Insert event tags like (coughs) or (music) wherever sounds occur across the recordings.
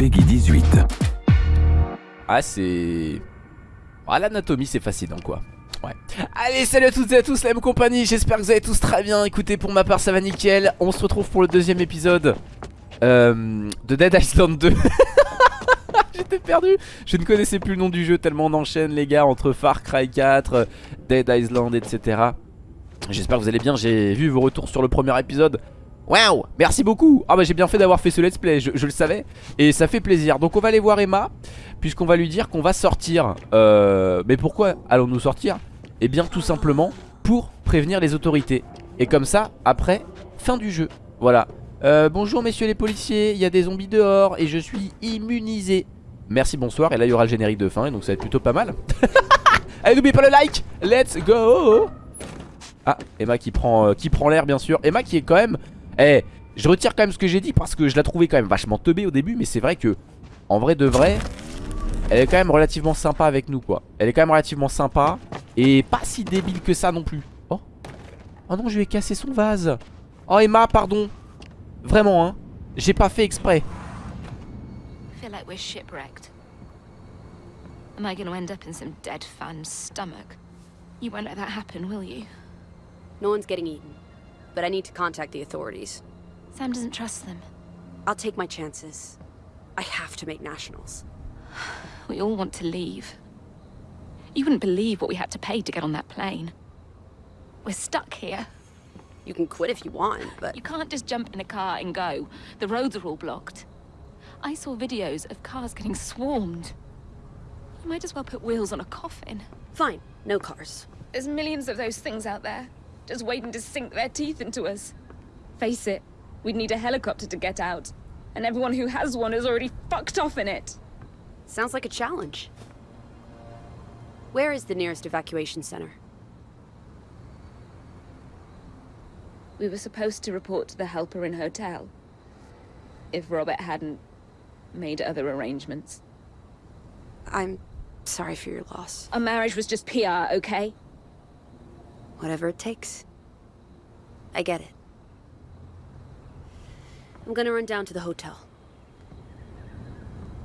Peggy 18. Ah c'est... Ah l'anatomie c'est fascinant quoi. Ouais. Allez salut à toutes et à tous la même compagnie J'espère que vous allez tous très bien. Écoutez pour ma part ça va nickel. On se retrouve pour le deuxième épisode euh, De Dead Island 2 (laughs) J'étais perdu. Je ne connaissais plus le nom du jeu tellement on enchaîne les gars Entre Far Cry 4, Dead Island etc J'espère que vous allez bien. J'ai vu vos retours sur le premier épisode Waouh Merci beaucoup. Ah bah j'ai bien fait d'avoir fait ce let's play je, le savais. Et ça fait plaisir. Donc on va aller voir Emma Puisqu'on va lui dire qu'on va sortir. Euh, Mais pourquoi allons-nous sortir? Eh bien tout simplement pour prévenir les autorités. Et comme ça après fin du jeu. Voilà. Euh, Bonjour messieurs les policiers. Il y a des zombies dehors et je suis immunisé. Merci bonsoir. Et là il y aura le générique de fin Et donc ça va être plutôt pas mal. (laughs) Allez n'oubliez pas le like. Let's go. Ah Emma qui prend, euh, qui prend l'air bien sûr. Emma qui est quand même Eh je retire quand même ce que j'ai dit parce que je la trouvais quand même vachement teubée au début Mais c'est vrai que En vrai de vrai Elle est quand même relativement sympa avec nous quoi Elle est quand même relativement sympa Et pas si débile que ça non plus Oh Oh non je lui ai cassé son vase Oh Emma pardon Vraiment hein J'ai pas fait exprès I feel like we're shipwrecked. Am I gonna end up in some dead fan's stomach? You won't let that happen, will you? No one's getting eaten. But I need to contact the authorities. Sam doesn't trust them. I'll take my chances. I have to make nationals. (sighs) We all want to leave. You wouldn't believe what we had to pay to get on that plane. We're stuck here. You can quit if you want, but... You can't just jump in a car and go. The roads are all blocked. I saw videos of cars getting swarmed. You might as well put wheels on a coffin. Fine, no cars. There's millions of those things out there, just waiting to sink their teeth into us. Face it, we'd need a helicopter to get out. And everyone who has one is already fucked off in it. Sounds like a challenge. Where is the nearest evacuation center? We were supposed to report to the Helper in Hotel. If Robert hadn't made other arrangements. I'm sorry for your loss. Our marriage was just PR, okay? Whatever it takes. I get it. I'm gonna run down to the hotel.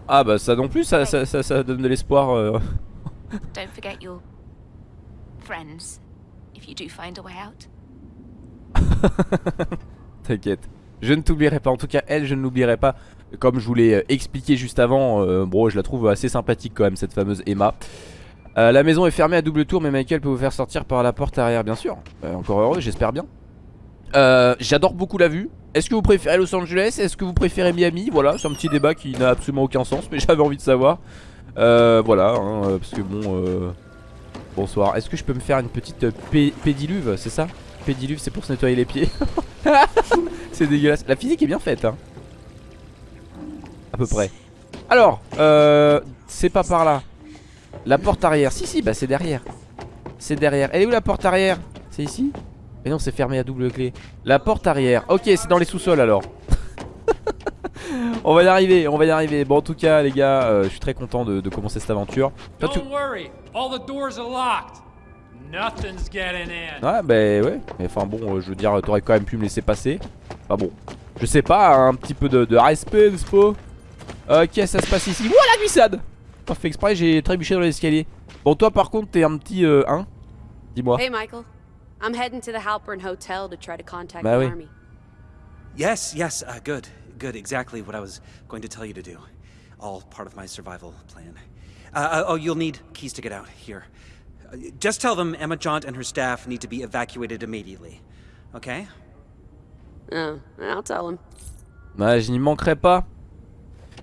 Ah bah ça non plus ça, ça, ça, ça donne de l'espoir euh. (laughs) Don't forget your friends if you do find a way out. (laughs) T'inquiète Je ne t'oublierai pas En tout cas elle je ne l'oublierai pas Comme je vous l'ai euh, expliqué juste avant euh, Bon je la trouve assez sympathique quand même cette fameuse Emma euh, La maison est fermée à double tour Mais Michael peut vous faire sortir par la porte arrière bien sûr. Euh, Encore heureux j'espère bien. Euh, J'adore beaucoup la vue. Est-ce que vous préférez Los Angeles? Est-ce que vous préférez Miami? Voilà c'est un petit débat qui n'a absolument aucun sens Mais (laughs) j'avais envie de savoir. Voilà hein, parce que bon Bonsoir. Est-ce que je peux me faire une petite pédiluve C'est ça? Pédiluve c'est pour se nettoyer les pieds. (laughs) C'est dégueulasse. La physique est bien faite hein. À peu près. Alors C'est pas par là La porte arrière Si si bah c'est derrière C'est derrière Elle est où la porte arrière? C'est ici? Mais non c'est fermé à double clé La porte arrière Ok c'est dans les sous-sols alors (laughs) On va y arriver, on va y arriver. Bon, en tout cas, les gars, euh, je suis très content de, de commencer cette aventure. Toi, tu... worry, all the doors are locked. Nothing's getting in. Ouais, bah ouais. Mais enfin bon, euh, je veux dire, t'aurais quand même pu me laisser passer. Enfin bon, je sais pas, un petit peu de, de respect, n'est-ce pas Ok, ça se passe ici. La glissade Pas fait exprès, j'ai trébuché dans l'escalier. Bon, toi, par contre, t'es un petit euh, hein Dis-moi. Hey, Michael. I'm heading to the Halpern Hotel to try to contact bah the oui. army. Yes, yes, uh, good. Good, exactly what I was going to tell you to do. All part of my survival plan. Uh, uh, oh, you'll need keys to get out. Here. Just tell them Emma Jaunt and her staff need to be evacuated immediately. Okay? Oh, I'll tell him. Bah, je n'y manquerai pas.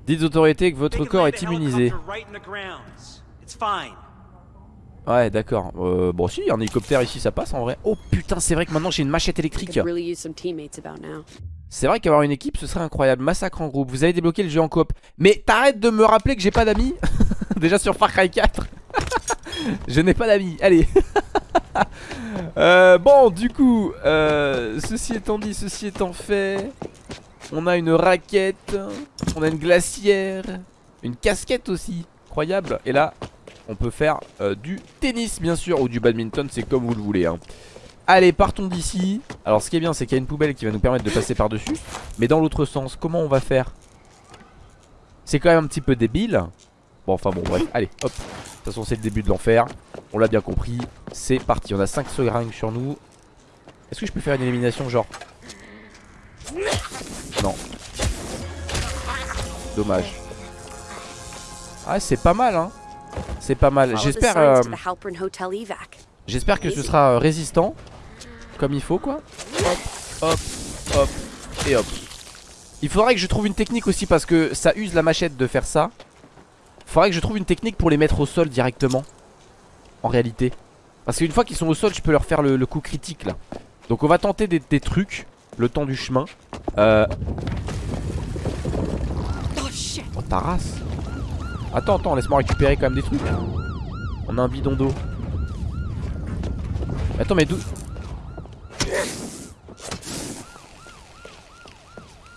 Dites aux autorités que votre corps est immunisé. Ouais, d'accord. Euh, bon, si, un hélicoptère ici, ça passe en vrai. Oh putain, c'est vrai que maintenant j'ai une machette électrique. C'est vrai qu'avoir une équipe ce serait incroyable. Massacre en groupe, vous avez débloqué le jeu en coop. Mais t'arrêtes de me rappeler que j'ai pas d'amis? (laughs) Déjà sur Far Cry 4 (laughs) Je n'ai pas d'amis, allez. (laughs) Euh, Bon du coup euh, Ceci étant dit, ceci étant fait On a une raquette On a une glacière Une casquette aussi, incroyable Et là, on peut faire euh, du tennis bien sûr Ou du badminton, c'est comme vous le voulez hein. Allez partons d'ici Alors ce qui est bien c'est qu'il y a une poubelle qui va nous permettre de passer par dessus Mais dans l'autre sens comment on va faire? C'est quand même un petit peu débile. Bon, enfin bon, bref. Allez, hop. De toute façon, c'est le début de l'enfer. On l'a bien compris. C'est parti. On a 5 seringues sur nous. Est-ce que je peux faire une élimination genre Non. Dommage. Ah, c'est pas mal, hein. C'est pas mal. J'espère. euh. J'espère que ce sera euh, résistant Comme il faut quoi Hop, hop, hop et hop Il faudrait que je trouve une technique aussi parce que ça use la machette de faire ça Faudrait que je trouve une technique pour les mettre au sol directement En réalité Parce qu'une fois qu'ils sont au sol je peux leur faire le, le coup critique là Donc on va tenter des, des trucs Le temps du chemin. Euh Oh ta race. Attends attends laisse-moi récupérer quand même des trucs. On a un bidon d'eau. Attends mais d'où?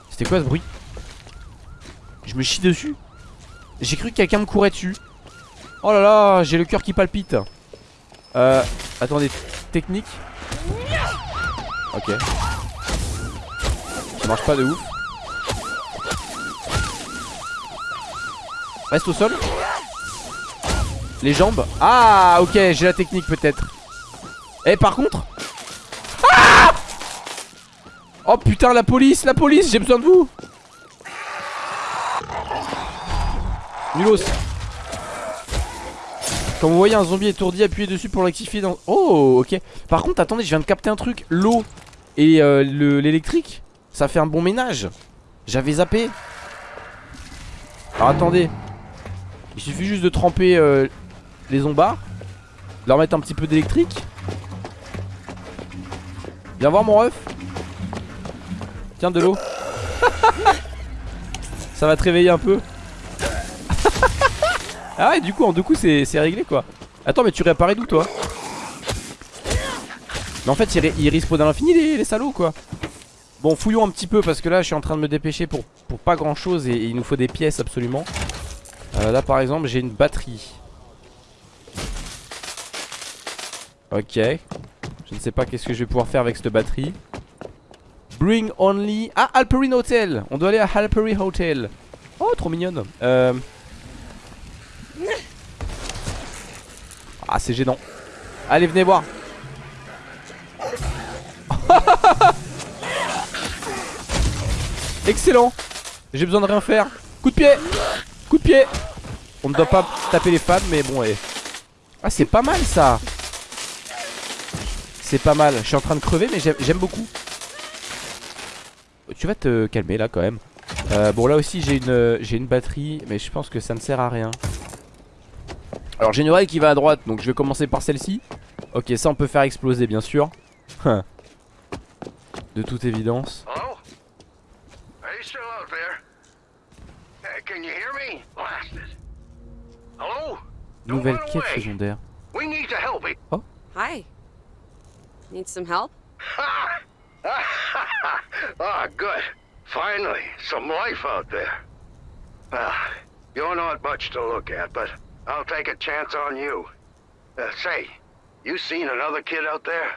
C'était quoi ce bruit? Je me chie dessus? J'ai cru que quelqu'un me courait dessus. Oh là là j'ai le cœur qui palpite. Euh Attendez Technique. Ok Ça marche pas de ouf. Reste au sol. Les jambes. Ah ok j'ai la technique peut-être. Eh par contre. Ah Oh putain la police La police j'ai besoin de vous. Nulos. Quand vous voyez un zombie étourdi appuyez dessus pour l'activer dans... Oh ok. Par contre attendez je viens de capter un truc. L'eau et euh, le- l'électrique Ça fait un bon ménage. J'avais zappé. Alors attendez. Il suffit juste de tremper euh, les zombards Leur mettre un petit peu d'électrique. Viens voir mon ref. Tiens de l'eau. (laughs) Ça va te réveiller un peu. (laughs) Ah ouais du coup en deux coups c'est réglé quoi. Attends mais tu réapparais d'où toi? Mais en fait ils, ils respawnent à l'infini les, les salauds quoi Bon fouillons un petit peu parce que là je suis en train de me dépêcher pour, pas grand chose et, et il nous faut des pièces absolument. Euh, Là par exemple j'ai une batterie. Ok. Je ne sais pas qu'est-ce que je vais pouvoir faire avec cette batterie. Bring only Ah Alperin Hotel. On doit aller à Alperin Hotel. Oh trop mignonne. Euh... Ah c'est gênant. Allez venez voir (laughs) Excellent. J'ai besoin de rien faire. Coup de pied. Coup de pied. On ne doit pas taper les femmes mais bon eh. Ah c'est pas mal ça. C'est pas mal. Je suis en train de crever mais j'aime- beaucoup. Tu vas te calmer là quand même. Euh, Bon là aussi j'ai une, j'ai une batterie Mais je pense que ça ne sert à rien. Alors j'ai une oreille qui va à droite Donc je vais commencer par celle-ci. Ok ça on peut faire exploser bien sûr. (laughs) De toute évidence Nouvelle quête away. secondaire We need to help it. Hi. Need some help? (laughs) ah, good. Finally, some life out there. Well, you're not much to look at, but I'll take a chance on you. Uh, say, you seen another kid out there?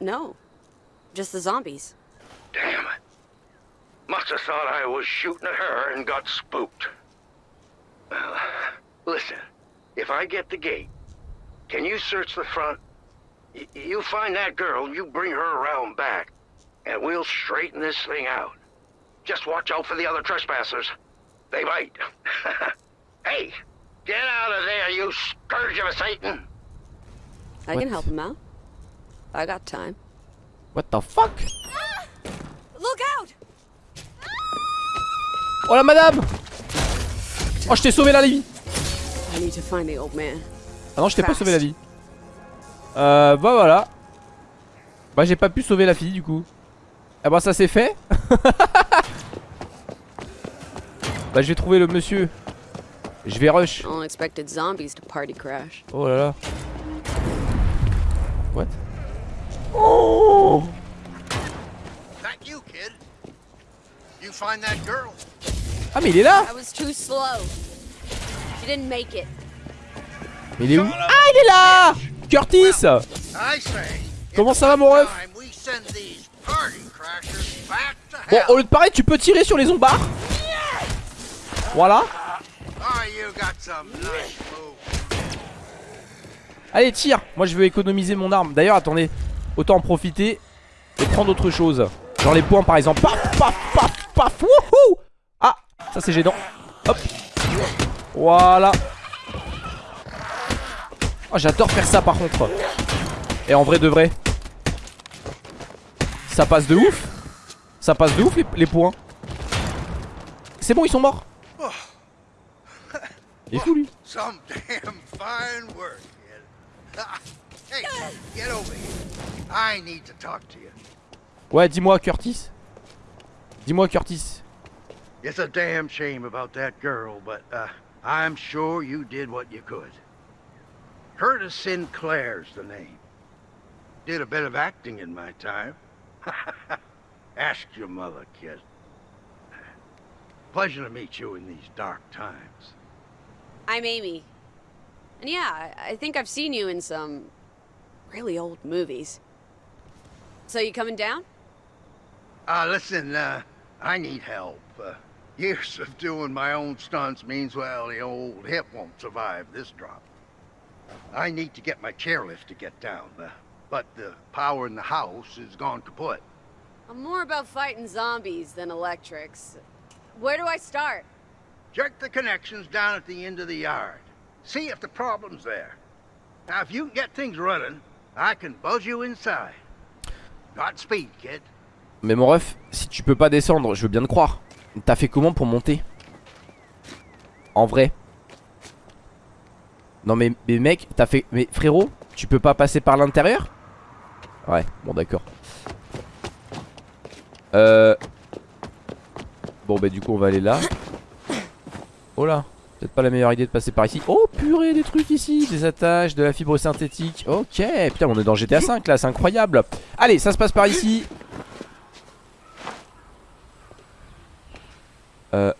No. Just the zombies. Damn it. Must have thought I was shooting at her and got spooked. Well, listen, if I get the gate, can you search the front? Y- you find that girl, you bring her around back, and we'll straighten this thing out. Just watch out for the other trespassers. They might. (laughs) hey, get out of there, you scourge of Satan! I What? can help him out. I got time. What the fuck ah! Look out! Oh la madame Oh je t'ai sauvé la vie Ah non je t'ai pas sauvé la vie. Euh bah voilà. Bah j'ai pas pu sauver la fille du coup. Ah bah ça c'est fait. (laughs) Bah je vais trouver le monsieur. Je vais rush. Unexpected zombies to party crash. Oh là là. What? Oh! That you, kid. You find that girl. Ah mais il est là Mais il est où Ah il est là Curtis. Comment ça va mon ref Bon au lieu de parler tu peux tirer sur les zombards Voilà. Nice moves. Allez, tire Moi, je veux économiser mon arme. D'ailleurs, attendez. Autant en profiter et prendre autre chose. Genre les points, par exemple. Paf, paf, paf, paf. Wouhou Ah, ça, c'est gênant. Hop. Voilà. Oh, j'adore faire ça, par contre. Et en vrai de vrai. Ça passe de ouf. Ça passe de ouf, les, les points. C'est bon, ils sont morts. Il est fou, lui. Some damn fine work, kid. hey, get over here. I need to talk to you. Ouais, dis-moi, Curtis. Dis-moi, Curtis. It's a damn shame about that girl, but uh, I'm sure you did what you could. Curtis Sinclair's the name. Did a bit of acting in my time. (laughs) Ask your mother, kid. Pleasure to meet you in these dark times. I'm Amy. And yeah, I- think I've seen you in some really old movies. So you coming down? Uh, listen, uh, I need help. Uh, years of doing my own stunts means, well, the old hip won't survive this drop. I need to get my chairlift to get down, uh, but the power in the house is gone kaput. I'm more about fighting zombies than electrics. Where do I start? Check the connections down at the end of the yard. See if the problem's there. Now, if you can get things running, I can buzz you inside. Godspeed, kid. Mais mon ref, si tu peux pas descendre, je veux bien te croire. T'as fait comment pour monter? En vrai Non mais, mais mec, t'as fait... Mais frérot, tu peux pas passer par l'intérieur? Ouais, bon d'accord. Euh... Bon bah du coup on va aller là. Oh là, peut-être pas la meilleure idée de passer par ici. Oh purée des trucs ici, des attaches, de la fibre synthétique. Ok, putain on est dans GTA 5 là, c'est incroyable. Allez, ça se passe par ici. Euh...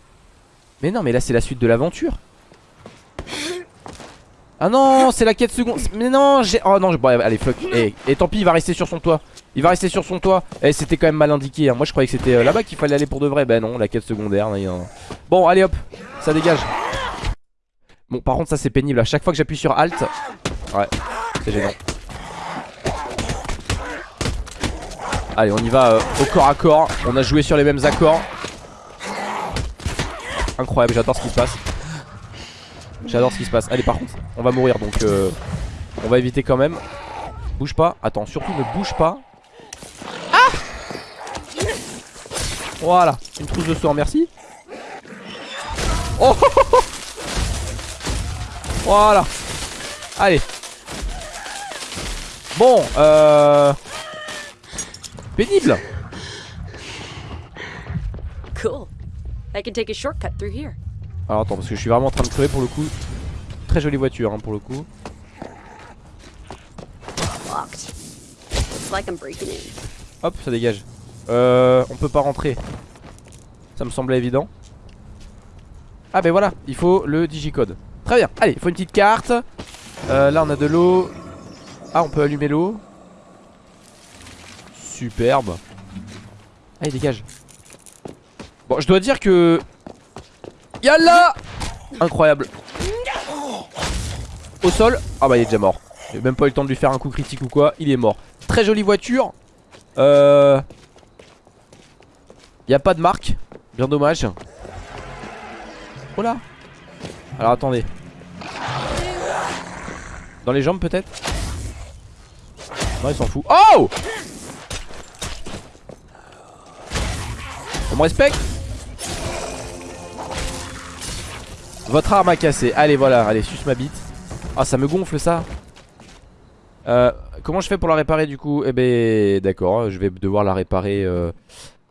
Mais non mais là c'est la suite de l'aventure. Ah non c'est la quête seconde. Mais non j'ai... Oh non bon, allez fuck. Et, et tant pis il va rester sur son toit. Il va rester sur son toit. Et c'était quand même mal indiqué hein. Moi je croyais que c'était euh, là-bas qu'il fallait aller pour de vrai. Ben non la quête secondaire Bon allez hop ça dégage. Bon par contre ça c'est pénible. À chaque fois que j'appuie sur Alt Ouais c'est gênant. Allez on y va euh, au corps à corps. On a joué sur les mêmes accords Incroyable, j'adore ce qui se passe. J'adore ce qui se passe. Allez, par contre, on va mourir donc euh, on va éviter quand même. Bouge pas. Attends, surtout ne bouge pas. Ah Voilà, une trousse de soin, merci. Oh (laughs) Voilà. Allez. Bon, euh. Pénible. Cool. I can take a shortcut through here. Alors attends parce que je suis vraiment en train de crever pour le coup. Très jolie voiture hein, pour le coup. Locked. Looks like I'm breaking in. Hop ça dégage. Euh on peut pas rentrer. Ça me semblait évident. Ah ben voilà il faut le digicode. Très bien. Allez il faut une petite carte. Euh, Là on a de l'eau. Ah on peut allumer l'eau. Superbe. Allez dégage Bon je dois dire que Yalla Incroyable. Au sol Ah bah il est déjà mort. J'ai même pas eu le temps de lui faire un coup critique ou quoi Il est mort. Très jolie voiture. Euh y a pas de marque. Bien dommage. Oh là Alors attendez. Dans les jambes peut-être? Non il s'en fout. Oh! On me respecte? Votre arme a cassé Allez voilà, allez suce ma bite. Ah ça me gonfle ça. Euh, Comment je fais pour la réparer du coup? Eh ben d'accord, je vais devoir la réparer euh,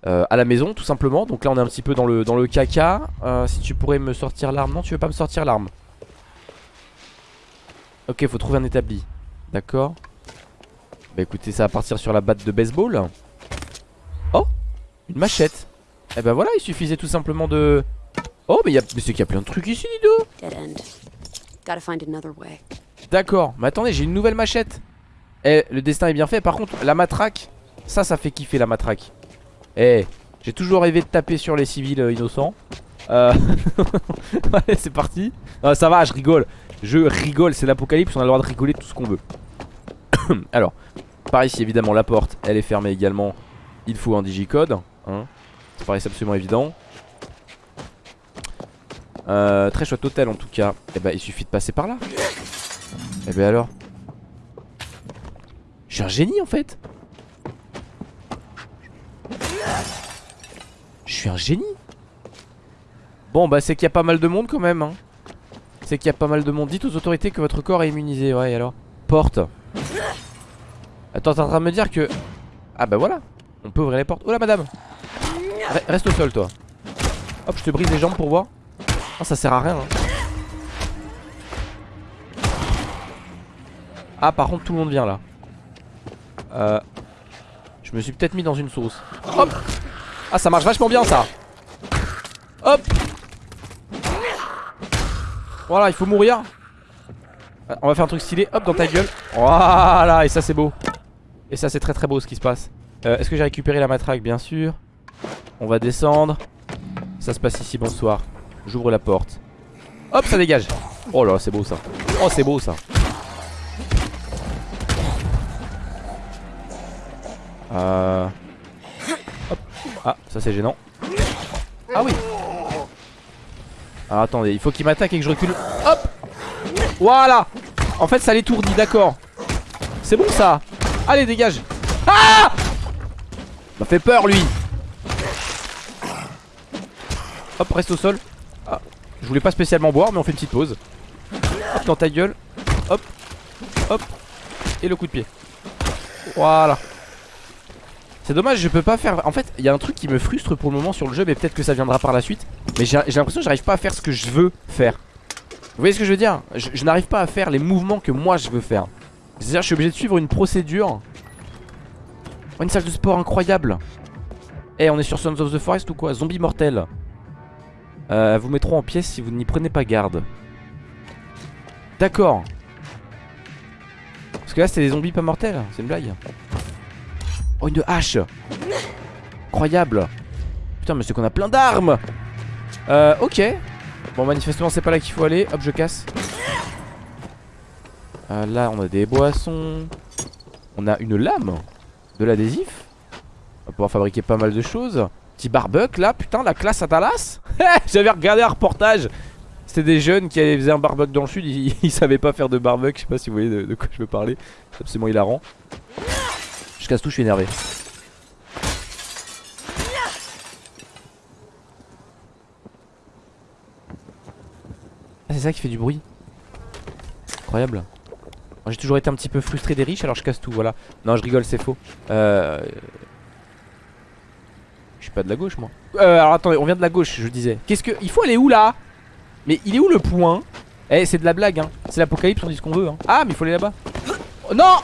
euh, à la maison tout simplement. Donc là on est un petit peu dans le, dans le caca. Euh, Si tu pourrais me sortir l'arme. Non tu veux pas me sortir l'arme. Ok faut trouver un établi. D'accord. Bah écoutez ça va partir sur la batte de baseball. Oh Une machette. Eh ben voilà il suffisait tout simplement de Oh mais, y a... mais c'est qu'il y a plein de trucs ici Dido Dead end. Gotta find another way. D'accord, mais attendez, j'ai une nouvelle machette. Eh, le destin est bien fait. Par contre, la matraque, ça, ça fait kiffer la matraque. Eh, j'ai toujours rêvé de taper sur les civils euh, innocents. Euh... (laughs) c'est parti. Non, ça va, je rigole. Je rigole, c'est l'apocalypse, on a le droit de rigoler tout ce qu'on veut. (coughs) Alors, par ici, évidemment, la porte, elle est fermée également. Il faut un digicode. Hein. Ça paraît absolument évident. Euh, très chouette hôtel en tout cas. Et eh bah, ben, il suffit de passer par là. Et eh bah ben, alors Je suis un génie en fait. Je suis un génie. Bon, bah, c'est qu'il y a pas mal de monde quand même. Hein. C'est qu'il y a pas mal de monde. Dites aux autorités que votre corps est immunisé. Ouais, alors? Porte. Attends, t'es en train de me dire que... Ah bah voilà On peut ouvrir les portes. Oh là madame Reste au sol toi Hop je te brise les jambes pour voir Oh ça sert à rien hein. Ah par contre tout le monde vient là. Euh Je me suis peut-être mis dans une sauce. Hop. Ah ça marche vachement bien ça. Hop. Voilà il faut mourir. On va faire un truc stylé. Hop dans ta gueule. Voilà et ça c'est beau. Et ça c'est très très beau ce qui se passe. Euh, Est-ce que j'ai récupéré la matraque? Bien sûr. On va descendre. Ça se passe ici, bonsoir J'ouvre la porte. Hop ça dégage. Oh là c'est beau ça. Oh c'est beau ça. Euh... Hop. Ah ça c'est gênant. Ah oui. Alors attendez il faut qu'il m'attaque et que je recule. Hop. Voilà. En fait ça l'étourdit d'accord. C'est bon ça. Allez dégage. Ah! M'a fait peur lui. Hop reste au sol Je voulais pas spécialement boire mais on fait une petite pause. Hop dans ta gueule. Hop. Hop. Et le coup de pied. Voilà. C'est dommage, je peux pas faire... En fait, il y a un truc qui me frustre pour le moment sur le jeu, mais peut-être que ça viendra par la suite. Mais j'ai l'impression que j'arrive pas à faire ce que je veux faire. Vous voyez ce que je veux dire? Je n'arrive pas à faire les mouvements que moi je veux faire. C'est-à-dire je suis obligé de suivre une procédure. Oh, Une salle de sport incroyable. Eh on est sur Sons of the Forest ou quoi? Zombie mortel euh, Vous mettront en pièces si vous n'y prenez pas garde. D'accord. Parce que là c'était des zombies pas mortels C'est une blague. Oh une hache. Incroyable. Putain mais c'est qu'on a plein d'armes. Euh ok. Bon manifestement c'est pas là qu'il faut aller. Hop je casse. Euh, là on a des boissons. On a une lame De l'adhésif. On va pouvoir fabriquer pas mal de choses Petit là putain la classe à Dallas. (laughs) J'avais regardé un reportage. C'était des jeunes qui faisaient un barbecue dans le sud. (laughs) Ils, savaient pas faire de barbecue. Je sais pas si vous voyez de, quoi je veux parler. C'est absolument hilarant. Je casse tout je suis énervé. Ah c'est ça qui fait du bruit. Incroyable. J'ai toujours été un petit peu frustré des riches alors je casse tout voilà. Non je rigole c'est faux. Euh... Je suis pas de la gauche moi. Euh, Alors attendez on vient de la gauche je disais. Qu'est-ce que... Il faut aller où là? Mais il est où le point? Eh c'est de la blague hein. C'est l'apocalypse on dit ce qu'on veut hein. Ah mais il faut aller là-bas. Oh, Non!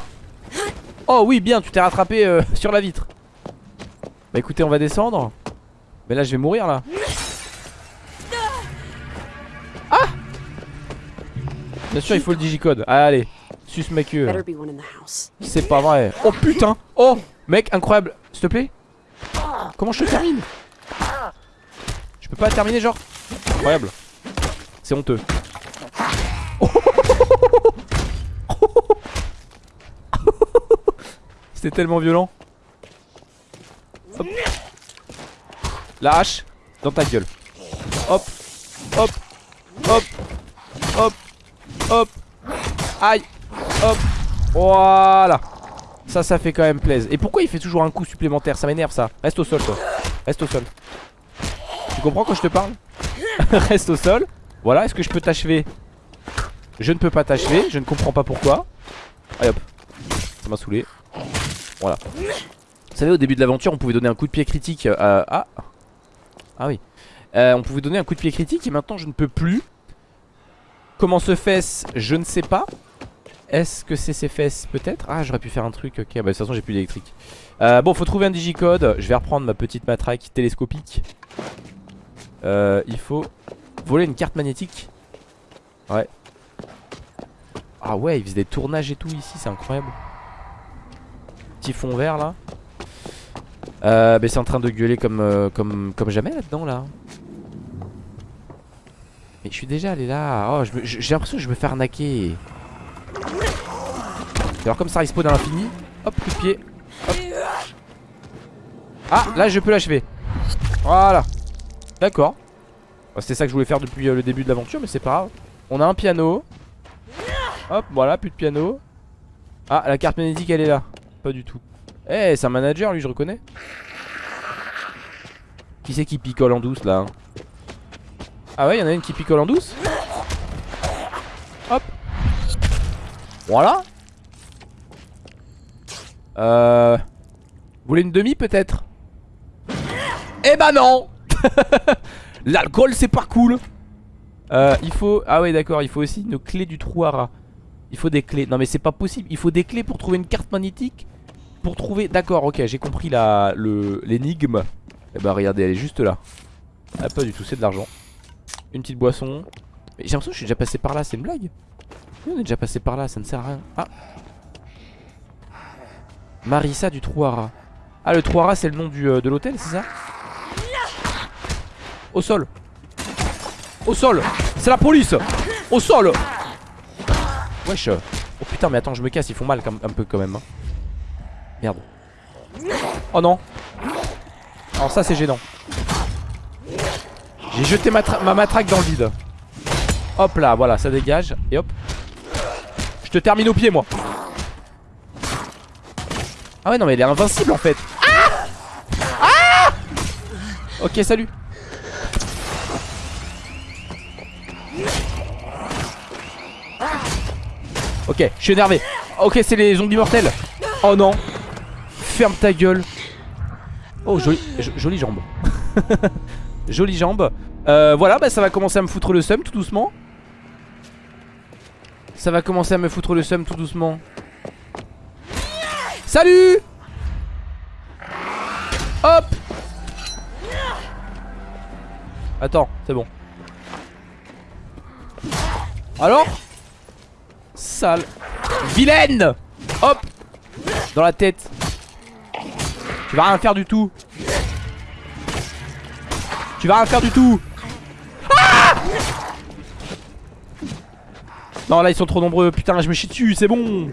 Oh oui bien tu t'es rattrapé euh, (laughs) sur la vitre. Bah écoutez on va descendre. Mais là je vais mourir là. Ah! Bien sûr il faut le digicode. Allez Sus mec euh. C'est pas vrai. Oh putain! Oh Mec incroyable. S'il te plaît Comment je te termine Je peux pas terminer genre Incroyable. C'est honteux. (laughs) C'était tellement violent. La hache Dans ta gueule. Hop Hop Hop Hop Hop. Aïe Hop. Voilà Ça ça fait quand même plaisir Et pourquoi il fait toujours un coup supplémentaire? Ça m'énerve ça. Reste au sol toi. Reste au sol. Tu comprends quand je te parle? (laughs) Reste au sol. Voilà est-ce que je peux t'achever? Je ne peux pas t'achever. Je ne comprends pas pourquoi. Allez hop. Ça m'a saoulé. Voilà. Vous savez au début de l'aventure on pouvait donner un coup de pied critique à... Ah Ah oui. Euh, On pouvait donner un coup de pied critique et maintenant je ne peux plus. Comment se fait-ce? Je ne sais pas est-ce que c'est ses fesses Peut-être? Ah j'aurais pu faire un truc Ok. Bah de toute façon j'ai plus d'électrique. Euh, Bon faut trouver un digicode. Je vais reprendre ma petite matraque télescopique. Euh, Il faut voler une carte magnétique. Ouais. Ah ouais il faisait des tournages et tout ici C'est incroyable. Petit fond vert là. Euh, bah, c'est en train de gueuler comme, euh, comme, comme jamais là-dedans là. Mais je suis déjà allé là. Oh, j'ai l'impression que je me fais arnaquer. Alors comme ça respawn à l'infini. Hop, coup de pied. Ah, là je peux l'achever. Voilà. D'accord. Bah, C'était ça que je voulais faire depuis euh, le début de l'aventure, mais c'est pas grave. On a un piano. Hop, voilà, plus de piano. Ah, la carte magnétique elle est là. Pas du tout. Eh, c'est un manager lui, je reconnais. Qui c'est qui picole en douce là hein? Ah ouais, il y en a une qui picole en douce? Voilà. Euh... Vous voulez une demi peut-être? Eh bah non (laughs) L'alcool c'est pas cool. Euh, Il faut... Ah ouais d'accord, il faut aussi une clé du trou à rat. Il faut des clés. Non mais c'est pas possible, il faut des clés pour trouver une carte magnétique Pour trouver... D'accord, ok, j'ai compris la... l'énigme. Eh bah regardez, elle est juste là. Ah pas du tout, c'est de l'argent. Une petite boisson. Mais j'ai l'impression que je suis déjà passé par là, c'est une blague on est déjà passé par là, ça ne sert à rien. Ah. Marissa du trou à rat Ah le trou à rat c'est le nom euh, de l'hôtel, c'est ça? Au sol. Au sol. C'est la police. Au sol. Wesh. Oh putain mais attends je me casse ils font mal un peu quand même hein. Merde. Oh non. Alors ça c'est gênant. J'ai jeté ma, ma matraque dans le vide. Hop là voilà ça dégage. Et hop Je te termine au pied moi Ah ouais non mais elle est invincible en fait Ah Ah Ok salut Ok, je suis énervé. Ok, c'est les zombies mortels. Oh non. Ferme ta gueule. Oh, jolie, jo- jolie jambe. (laughs) jolie jambe. Euh, voilà, bah ça va commencer à me foutre le seum tout doucement. Ça va commencer à me foutre le seum tout doucement. Salut Hop Attends, c'est bon. Alors Sale Vilaine Hop Dans la tête Tu vas rien faire du tout Tu vas rien faire du tout Ah Non là ils sont trop nombreux Putain je me chie dessus c'est bon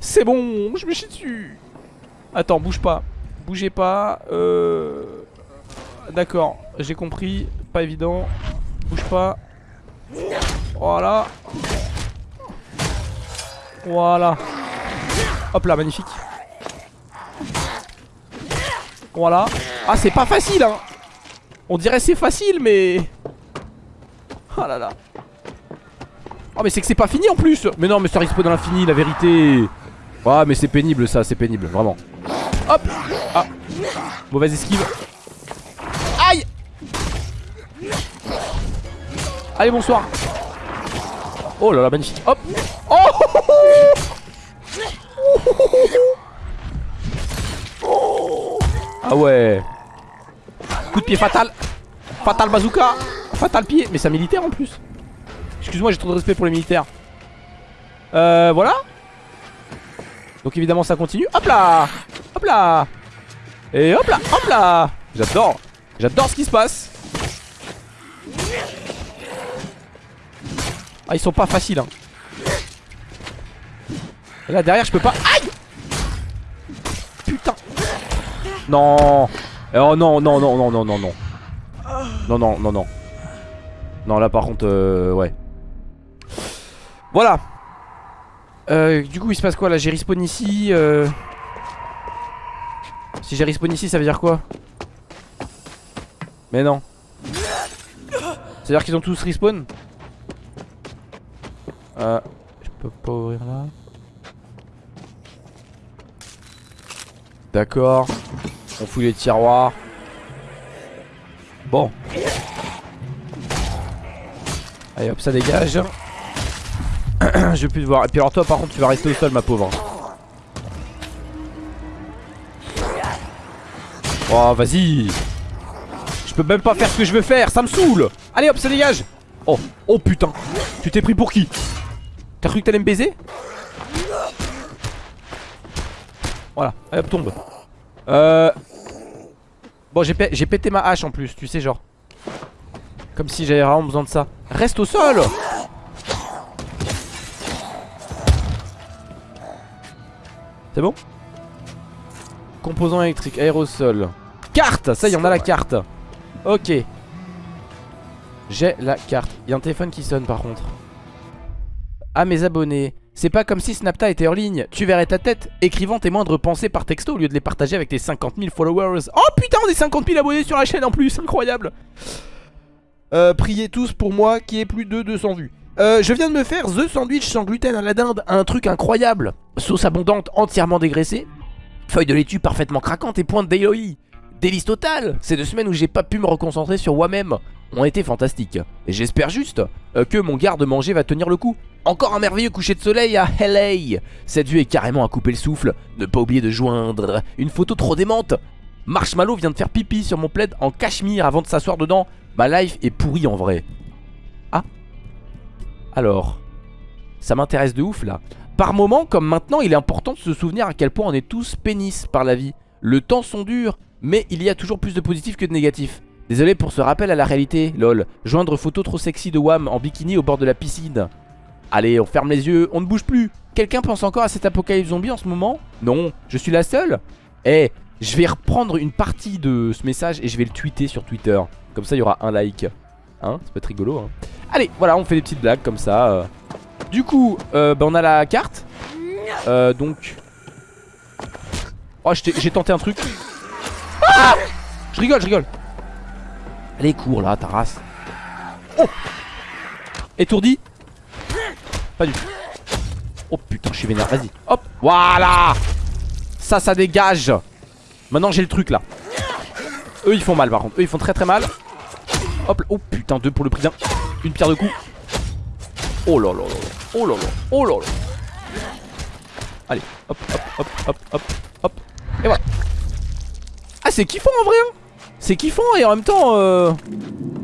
C'est bon Je me chie dessus Attends bouge pas Bougez pas Euh... D'accord j'ai compris Pas évident Bouge pas Voilà voilà. Hop là, magnifique. Voilà. Ah, c'est pas facile, hein. On dirait c'est facile, mais... Oh là là. Oh, mais c'est que c'est pas fini en plus. Mais non, mais ça risque dans l'infini, la vérité. Ah, mais c'est pénible ça, c'est pénible, vraiment. Hop. Ah. Mauvaise esquive. Aïe. Allez, bonsoir. Oh là là, magnifique. Hop. Oh Ah ouais. Coup de pied fatal. Fatal bazooka. Fatal pied. Mais c'est un militaire en plus. Excuse-moi, j'ai trop de respect pour les militaires. Euh, voilà. Donc évidemment, ça continue. Hop là. Hop là. Et hop là. Hop là. J'adore. J'adore ce qui se passe. Ah, ils sont pas faciles, hein. Et là derrière je peux pas Aïe Putain Non Oh non non non non non non non Non non non non Non là par contre euh, ouais Voilà euh, Du coup il se passe quoi là? J'ai respawn ici euh... Si j'ai respawn ici ça veut dire quoi? Mais non C'est à dire qu'ils ont tous respawn? Euh Je peux pas ouvrir là D'accord. On fouille les tiroirs. Bon. Allez hop, ça dégage. Je vais plus te voir. Et puis alors toi par contre tu vas rester au sol ma pauvre. Oh vas-y. Je peux même pas faire ce que je veux faire, ça me saoule. Allez hop, ça dégage. Oh, oh putain. Tu t'es pris pour qui? T'as cru que t'allais me baiser? Voilà, allez hop, tombe. Euh... Bon, j'ai pété ma hache en plus, tu sais, genre. Comme si j'avais vraiment besoin de ça. Reste au sol C'est bon Composant électrique, aérosol. Carte Ça y est, on a la carte. Ok. J'ai la carte. Il y a un téléphone qui sonne par contre. À mes abonnés. C'est pas comme si Snapta était en ligne. Tu verrais ta tête écrivant tes moindres pensées par texto au lieu de les partager avec tes 50 000 followers. Oh putain, on est 50 000 abonnés sur la chaîne en plus. Incroyable. Euh, priez tous pour moi qui ai plus de 200 vues. Euh, je viens de me faire The Sandwich sans gluten à la dinde. Un truc incroyable. Sauce abondante, entièrement dégraissée. Feuille de laitue parfaitement craquante et pointe d'Eloï. Délice total Ces deux semaines où j'ai pas pu me reconcentrer sur moi-même ont été fantastiques. Et j'espère juste euh, que mon garde-manger va tenir le coup. Encore un merveilleux coucher de soleil à LA Cette vue est carrément à couper le souffle. Ne pas oublier de joindre une photo trop démente. Marshmallow vient de faire pipi sur mon plaid en cachemire avant de s'asseoir dedans. Ma life est pourrie en vrai. Alors Ça m'intéresse de ouf là. Par moment, comme maintenant, il est important de se souvenir à quel point on est tous pénis par la vie. Le temps sont durs, mais il y a toujours plus de positifs que de négatifs. Désolé pour ce rappel à la réalité, lol. Joindre photo trop sexy de Wam en bikini au bord de la piscine. Allez, on ferme les yeux, on ne bouge plus. Quelqu'un pense encore à cet apocalypse zombie en ce moment? Non, je suis la seule Eh, je vais reprendre une partie de ce message et je vais le tweeter sur Twitter. Comme ça, il y aura un like. Hein Ça peut être rigolo. Hein Allez, voilà, on fait des petites blagues comme ça. euh. Du coup, euh, bah, on a la carte. Euh, donc... Oh, j'ai tenté un truc. Ah Je rigole, je rigole. Allez, cours là, ta race. Oh Étourdi Pas du tout. Oh putain, je suis vénère. Vas-y. Hop. Voilà Ça, ça dégage. Maintenant, j'ai le truc là. Eux, ils font mal par contre. Eux, ils font très très mal. Hop. là. Oh putain, deux pour le prix d'un. Une pierre de coups. Oh là là là. Oh là là. Oh là. Allez. Hop, hop, hop, hop, hop, hop. Et voilà. Ah, c'est kiffant en vrai. Hein c'est kiffant et en même temps. euh,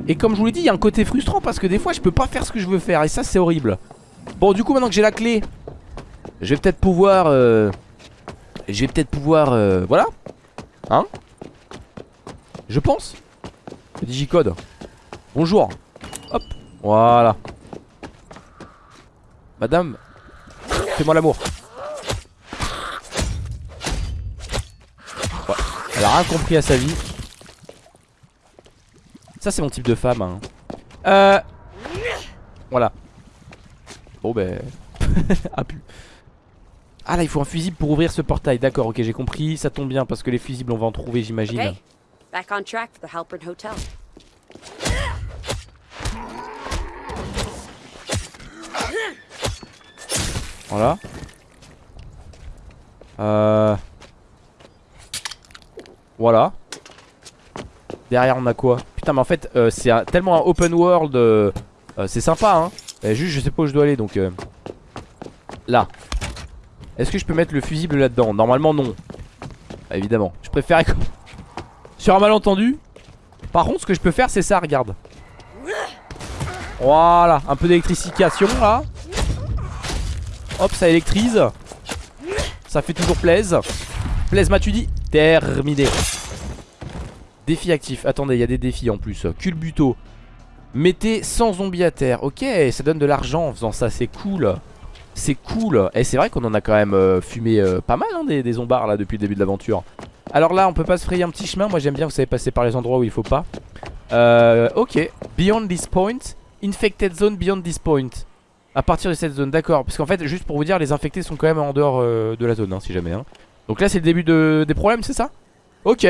Et comme je vous l'ai dit, il y a un côté frustrant parce que des fois, je peux pas faire ce que je veux faire. Et ça, c'est horrible. Bon, du coup, maintenant que j'ai la clé, je vais peut-être pouvoir. euh, Je vais peut-être pouvoir. euh, Voilà. Hein? Je pense. Le digicode. Bonjour. Hop. Voilà. Madame, fais-moi l'amour. Elle a rien compris à sa vie. Ça, c'est mon type de femme. hein. Euh. Voilà. Bon, ben. (laughs) ah, pu. Ah, là, il faut un fusible pour ouvrir ce portail. D'accord, ok, j'ai compris. Ça tombe bien parce que les fusibles, on va en trouver, j'imagine. Okay, Voilà. Euh... Voilà. Derrière on a quoi? Putain mais en fait euh, c'est tellement un open world euh, euh, C'est sympa hein. Juste je sais pas où je dois aller donc euh, Là. Est-ce que je peux mettre le fusible là-dedans? Normalement non. Bah, Évidemment. Je préfère (laughs) Sur un malentendu Par contre ce que je peux faire c'est ça regarde Voilà Un peu d'électrification là Hop, ça électrise. Ça fait toujours plaise. Plaise, m'as-tu dit Terminé. Défi actif. Attendez, il y a des défis en plus. Culbuto. Mettez 100 zombies à terre. Ok, ça donne de l'argent en faisant ça. C'est cool. C'est cool. Et c'est vrai qu'on en a quand même euh, fumé euh, pas mal hein, des, des zombards là depuis le début de l'aventure. Alors là, on peut pas se frayer un petit chemin. Moi, j'aime bien, vous savez, passer par les endroits où il faut pas. Euh, ok. Beyond this point. Infected zone beyond this point. À partir de cette zone, d'accord. Parce qu'en fait, juste pour vous dire, les infectés sont quand même en dehors euh, de la zone, hein, si jamais. hein. Donc là, c'est le début de, des problèmes, c'est ça? Ok.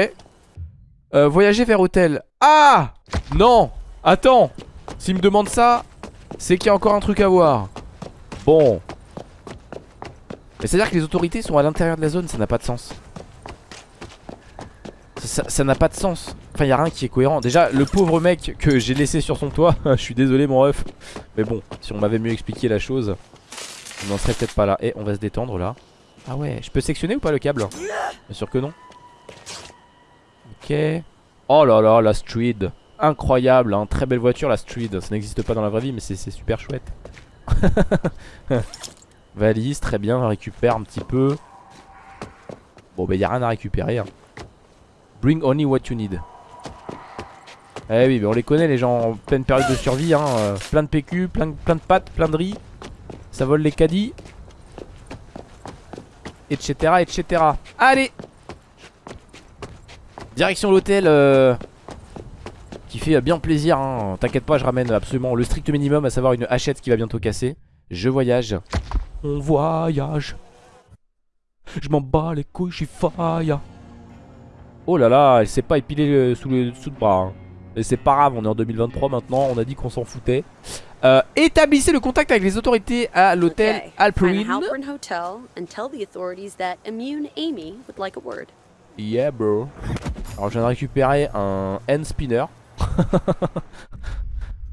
Euh, voyager vers hôtel. Ah Non Attends S'il me demande ça, c'est qu'il y a encore un truc à voir. Bon. Mais c'est-à-dire que les autorités sont à l'intérieur de la zone, ça n'a pas de sens. Ça- n'a pas de sens. Enfin, il a rien qui est cohérent. Déjà, le pauvre mec que j'ai laissé sur son toit, (laughs) je suis désolé, mon ref. Mais bon, si on m'avait mieux expliqué la chose, on n'en serait peut-être pas là. Et on va se détendre là. Ah ouais, je peux sectionner ou pas le câble? Bien sûr que non. Ok. Oh là là, la Street. Incroyable, hein. très belle voiture la Street. Ça n'existe pas dans la vraie vie, mais c'est super chouette. (laughs) Valise, très bien, on récupère un petit peu. Bon, bah, y a rien à récupérer. hein. Bring only what you need. Eh oui, mais on les connaît les gens en pleine période de survie. Hein. euh, plein de PQ, plein, de- pâtes, plein de riz. Ça vole les caddies. Etc. etc. Allez Direction l'hôtel. euh, qui fait bien plaisir. Hein. T'inquiète pas, je ramène absolument le strict minimum, à savoir une hachette qui va bientôt casser. Je voyage. On voyage. Je m'en bats les couilles, je suis faille. Oh là là, elle s'est pas épilée euh, sous le dessous de bras. hein. Et c'est pas grave, on est en 2023 maintenant, on a dit qu'on s'en foutait. Euh, établissez le contact avec les autorités à l'hôtel Okay. Alperin. like. Yeah bro. Alors je viens de récupérer un hand spinner. (laughs)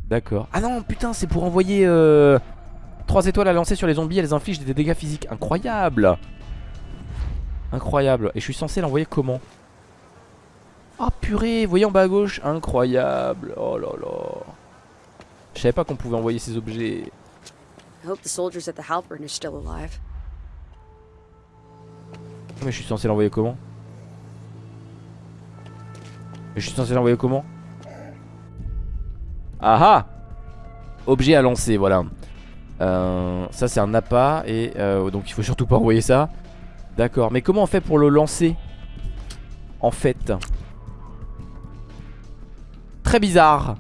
D'accord. Ah non putain c'est pour envoyer 3 étoiles à lancer sur les zombies, elles infligent des dégâts physiques. Incroyable Incroyable. Et je suis censé l'envoyer comment? Oh purée, voyez en bas à gauche. Incroyable. Oh là là. Je savais pas qu'on pouvait envoyer ces objets. Mais je suis censé l'envoyer comment? Mais je suis censé l'envoyer comment? Ah ah Objet à lancer, voilà. Euh, ça c'est un appât et euh, donc il faut surtout pas envoyer ça. D'accord, mais comment on fait pour le lancer? En fait. Très bizarre.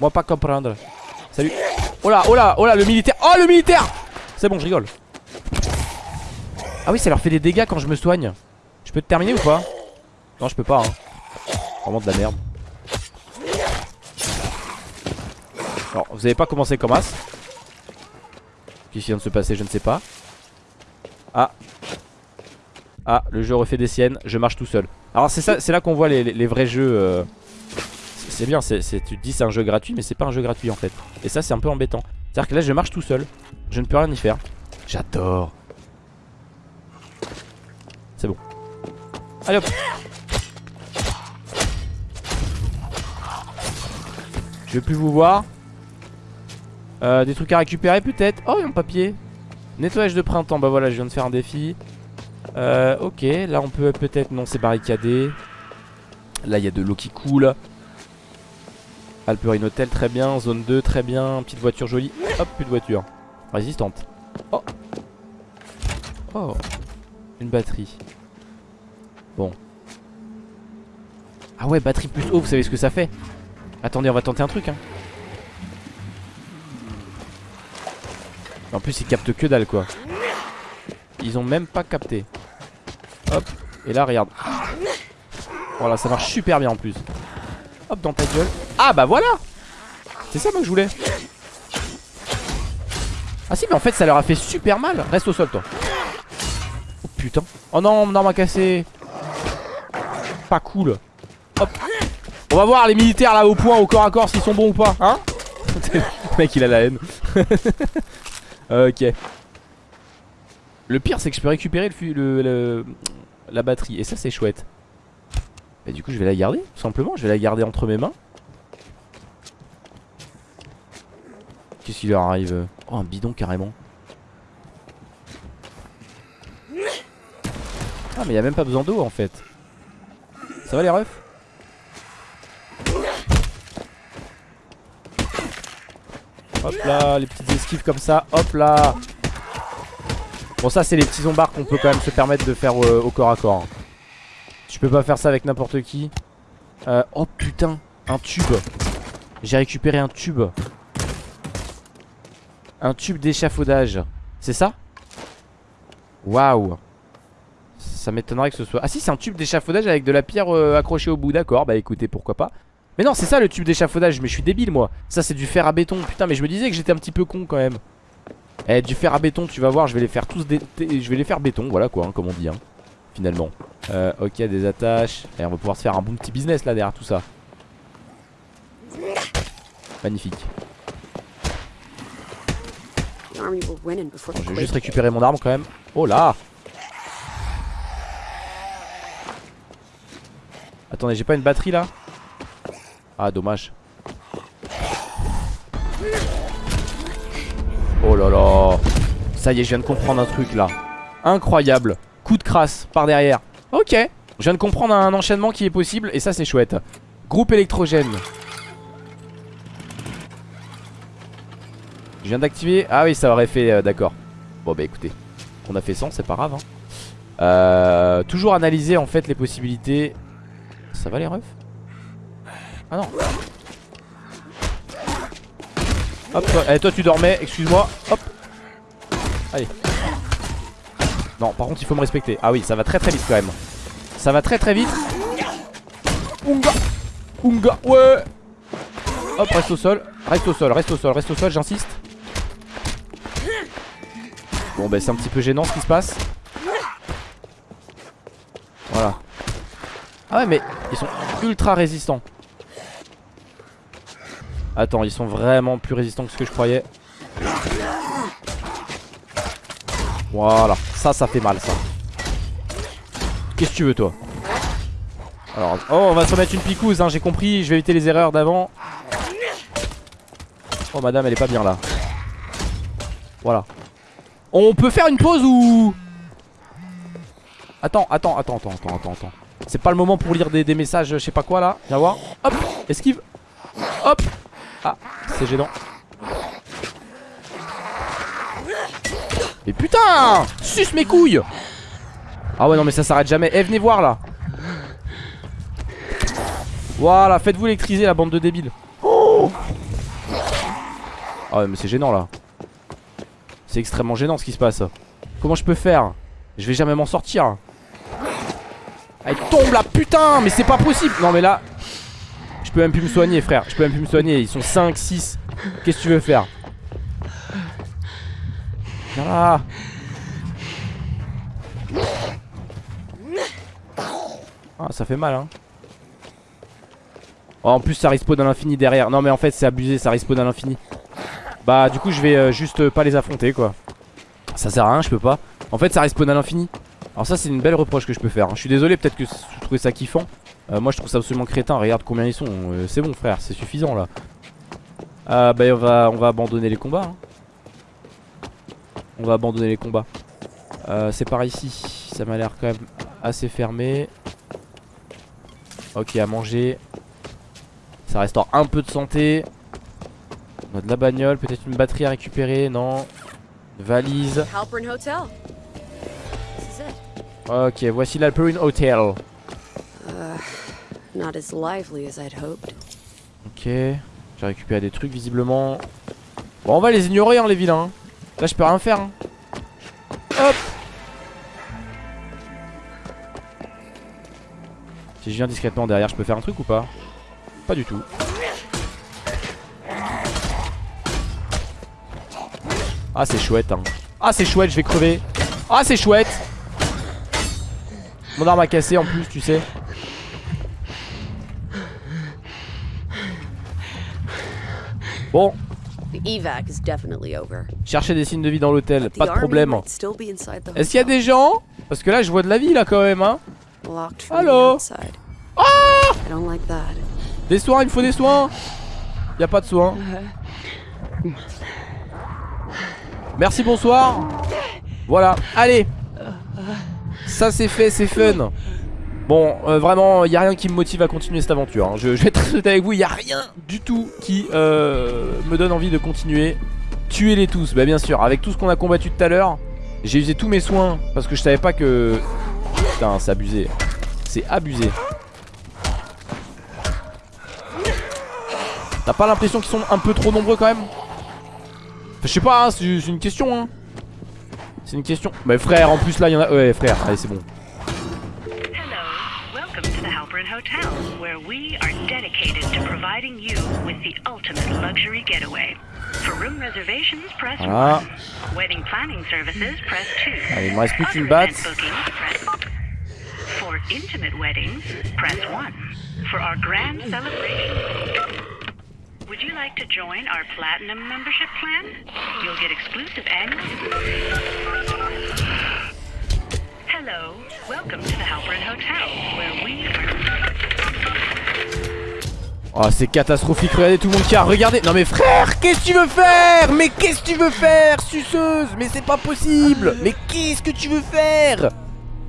Moi pas comprendre. Salut. Oh là, oh là, oh là, le militaire. Oh le militaire C'est bon, je rigole. Ah oui, ça leur fait des dégâts quand je me soigne. Je peux te terminer ou pas? Non, je peux pas. Hein. Vraiment de la merde. Alors, vous avez pas commencé comme as? Qu'est-ce qui vient de se passer Je ne sais pas. Ah. Ah, le jeu refait des siennes. Je marche tout seul. Alors, c'est là qu'on voit les, vrais jeux. euh, c'est- bien, c'est- tu te dis c'est un jeu gratuit, mais c'est pas un jeu gratuit en fait. Et ça, c'est un peu embêtant. C'est-à-dire que là, je marche tout seul. Je ne peux rien y faire. J'adore. C'est bon. Allez hop. Je vais plus vous voir. Euh, des trucs à récupérer peut-être. Oh, il y a un papier. Nettoyage de printemps. Bah voilà, je viens de faire un défi. Euh, ok, là on peut peut-être. Non, c'est barricadé. Là, il y a de l'eau qui coule. Alperine Hotel, très bien. Zone 2, très bien. Petite voiture jolie. Hop, plus de voiture. Résistante. Oh. Oh. Une batterie. Bon. Ah ouais, batterie plus haut, vous savez ce que ça fait? Attendez, on va tenter un truc. Hein. En plus, ils captent que dalle, quoi. Ils ont même pas capté. Hop. Et là, regarde. Voilà, ça marche super bien en plus. Hop, dans ta gueule. Ah bah voilà C'est ça, moi, que je voulais. Ah si, mais en fait, ça leur a fait super mal. Reste au sol, toi. Oh putain. Oh non, arme a cassé. Pas cool. Hop. On va voir les militaires là au point, au corps à corps, s'ils sont bons ou pas. Hein (laughs) Le mec, il a la haine. (laughs) ok. Le pire, c'est que je peux récupérer la batterie. Et ça, c'est chouette. Et du coup, je vais la garder, tout simplement. Je vais la garder entre mes mains. Qu'est-ce qui leur arrive? Oh, un bidon carrément. Ah, mais il a même pas besoin d'eau en fait. Ça va les refs? Hop là, les petites esquives comme ça, hop là Bon ça c'est les petits zombards qu'on peut quand même se permettre de faire euh, au corps à corps Je peux pas faire ça avec n'importe qui. Euh, Oh putain, un tube. J'ai récupéré un tube. Un tube d'échafaudage. C'est ça? Waouh. Ça m'étonnerait que ce soit... Ah si c'est un tube d'échafaudage avec de la pierre euh, accrochée au bout. D'accord, bah écoutez pourquoi pas. Mais non, c'est ça le tube d'échafaudage. Mais je suis débile, moi. Ça, c'est du fer à béton. Putain, mais je me disais que j'étais un petit peu con quand même. Eh, du fer à béton, tu vas voir, je vais les faire tous. Je vais les faire béton, voilà quoi, hein, comme on dit, hein, finalement. Euh, ok, des attaches. Et on va pouvoir se faire un bon petit business là derrière tout ça. Magnifique. Je vais juste récupérer mon arme quand même. Oh là Attendez, j'ai pas une batterie là? Ah, dommage. Ça y est, je viens de comprendre un truc là. Incroyable. Coup de crasse par derrière. Ok. Je viens de comprendre un enchaînement qui est possible et ça c'est chouette. Groupe électrogène. Je viens d'activer. Ah oui, ça aurait fait. euh, D'accord. Bon, bah écoutez. On a fait 100, c'est pas grave. hein. Euh, toujours analyser en fait les possibilités. Ça va les refs? Ah non. Hop, eh, toi tu dormais, excuse-moi. Hop. Allez. Non, par contre, il faut me respecter. Ah oui, ça va très très vite quand même. Ça va très très vite. Unga. Unga. Ouais. Hop, reste au sol. Reste au sol, reste au sol, reste au sol, j'insiste. Bon, bah c'est un petit peu gênant ce qui se passe. Voilà. Ah ouais, mais ils sont ultra résistants. Attends, ils sont vraiment plus résistants que ce que je croyais. Voilà, ça, ça fait mal, ça. Qu'est-ce que tu veux, toi Alors, oh, on va se remettre une picouse, hein, j'ai compris. Je vais éviter les erreurs d'avant. Oh, madame, elle est pas bien là. Voilà. On peut faire une pause ou Attends, attends, attends, attends, attends, attends, attends. C'est pas le moment pour lire des, des messages, je sais pas quoi là. Viens voir. Hop, esquive. Hop. Ah, c'est gênant. Putain Suce mes couilles Ah ouais non mais ça s'arrête jamais. Eh venez voir là. Voilà faites-vous électriser la bande de débiles. Oh Ah ouais mais c'est gênant là. C'est extrêmement gênant ce qui se passe. Comment je peux faire? Je vais jamais m'en sortir. Elle tombe là putain Mais c'est pas possible. Non mais là Je peux même plus me soigner frère. Je peux même plus me soigner. Ils sont 5, 6 Qu'est-ce que tu veux faire? Là Ah ça fait mal hein. Oh, En plus ça respawn à l'infini derrière. Non mais en fait c'est abusé ça respawn à l'infini. Bah du coup je vais euh, juste pas les affronter quoi. Ça sert à rien je peux pas. En fait ça respawn à l'infini. Alors ça c'est une belle reproche que je peux faire hein. Je suis désolé peut-être que vous trouvez ça kiffant. Euh, Moi je trouve ça absolument crétin. Regarde combien ils sont. Euh, C'est bon frère c'est suffisant là. Ah bah on va, on va abandonner les combats hein. On va abandonner les combats. Euh, C'est par ici. Ça m'a l'air quand même assez fermé. Ok à manger. Ça restaure un peu de santé. On a de la bagnole Peut-être une batterie à récupérer. Non. Une Valise. Ok voici l'Alperine Hotel. Not as lively as I'd hoped. Ok. J'ai récupéré des trucs visiblement. Bon on va les ignorer hein les vilains. Là je peux rien faire hein. Hop. Si je viens discrètement derrière je peux faire un truc ou pas? Pas du tout. Ah c'est chouette hein. Ah c'est chouette je vais crever. Ah c'est chouette. Mon arme a cassé en plus tu sais. Bon The evac is definitely over. Chercher des signes de vie dans l'hôtel, pas de problème. Est-ce qu'il y a des gens? Parce que là je vois de la vie là quand même hein. Allô? that. Des soins, il me faut des soins. Y a pas de soins. Merci bonsoir. Voilà, allez. Ça c'est fait, c'est fun Bon, euh, vraiment, il y a rien qui me motive à continuer cette aventure. hein. Je, vais être honnête avec vous, il y a rien du tout qui euh, me donne envie de continuer. Tuez-les tous, bah bien sûr. Avec tout ce qu'on a combattu tout à l'heure, j'ai usé tous mes soins parce que je savais pas que. Putain, c'est abusé. C'est abusé. T'as pas l'impression qu'ils sont un peu trop nombreux quand même? Je sais pas, hein, c'est c'est une question. Hein. C'est une question. Mais frère, en plus là, il y en a. Ouais, frère, allez, c'est bon. Hello. Welcome to the Halperin Hotel, where we are dedicated to providing you with the ultimate luxury getaway. For room reservations, press Voilà. 1. Wedding planning services, press 2. Allez, il me reste plus qu'une Other batte. event bookings, press For intimate weddings, press 1. For our grand celebration. Would you like to join our platinum membership plan? You'll get exclusive annual. Hello. Welcome to the Halperin Hotel, where we are Oh c'est catastrophique, regardez tout le monde qui a regardé. Non mais frère, qu'est-ce que tu veux faire? Mais qu'est-ce que tu veux faire, suceuse? Mais c'est pas possible. Mais qu'est-ce que tu veux faire?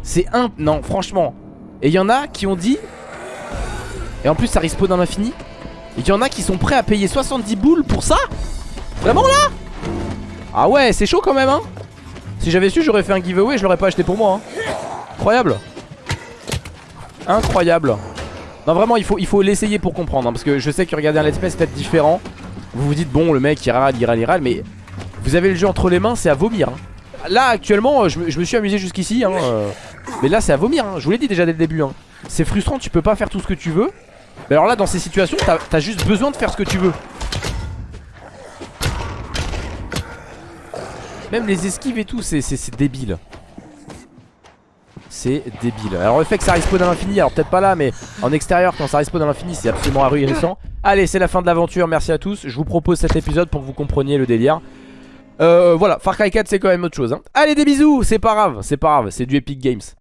C'est un... Non, franchement. Et il y en a qui ont dit Et en plus ça respawn dans l'infini. Et il y en a qui sont prêts à payer 70 boules pour ça? Vraiment là? Ah ouais c'est chaud quand même hein. Si j'avais su j'aurais fait un giveaway Je l'aurais pas acheté pour moi hein. Incroyable. Incroyable Non vraiment il faut il faut l'essayer pour comprendre hein, Parce que je sais que regarder un let's play c'est peut-être différent Vous vous dites bon le mec il râle il râle il râle Mais vous avez le jeu entre les mains c'est à vomir hein. Là actuellement je, je me suis amusé jusqu'ici hein, euh, Mais là c'est à vomir hein. Je vous l'ai dit déjà dès le début. C'est frustrant tu peux pas faire tout ce que tu veux Mais alors là dans ces situations t'as as juste besoin de faire ce que tu veux Même les esquives et tout c'est débile c'est débile. Alors le fait que ça respawn à l'infini Alors peut-être pas là mais en extérieur quand ça respawn à l'infini C'est absolument ahurissant. Allez c'est la fin de l'aventure. Merci à tous. Je vous propose cet épisode pour que vous compreniez le délire. Euh, Voilà. Far Cry 4 c'est quand même autre chose hein. Allez des bisous. C'est pas grave. C'est pas grave. C'est du Epic Games